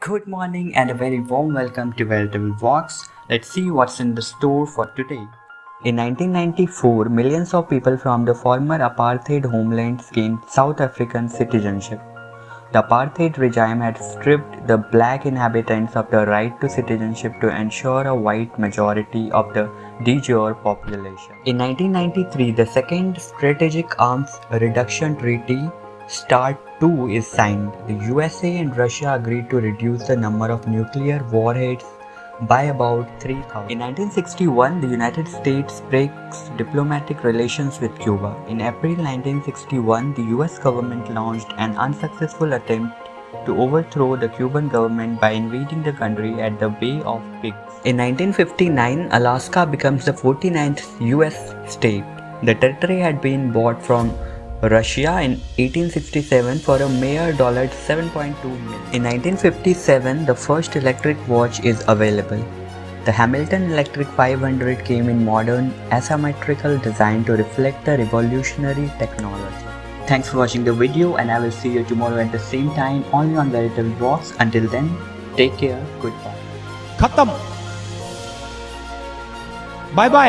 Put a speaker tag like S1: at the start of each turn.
S1: Good morning and a very warm welcome to Veritable Walks. Let's see what's in the store for today. In 1994, millions of people from the former apartheid homelands gained South African citizenship. The apartheid regime had stripped the black inhabitants of the right to citizenship to ensure a white majority of the de jure population. In 1993, the Second Strategic Arms Reduction Treaty START II is signed. The USA and Russia agreed to reduce the number of nuclear warheads by about 3000. In 1961, the United States breaks diplomatic relations with Cuba. In April 1961, the US government launched an unsuccessful attempt to overthrow the Cuban government by invading the country at the Bay of Pigs. In 1959, Alaska becomes the 49th US state. The territory had been bought from Russia in 1867 for a mere 7.2 million. In 1957, the first electric watch is available. The Hamilton Electric 500 came in modern, asymmetrical design to reflect the revolutionary technology. Thanks for watching the video and I will see you tomorrow at the same time only on Veritable Rocks. Until then, take care, goodbye.
S2: Khatam. Bye bye.